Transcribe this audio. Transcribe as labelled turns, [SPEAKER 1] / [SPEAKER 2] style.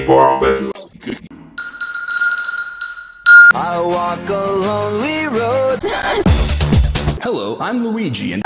[SPEAKER 1] Hey, bro, I bet you.
[SPEAKER 2] I walk a lonely road.
[SPEAKER 3] Hello, I'm Luigi, and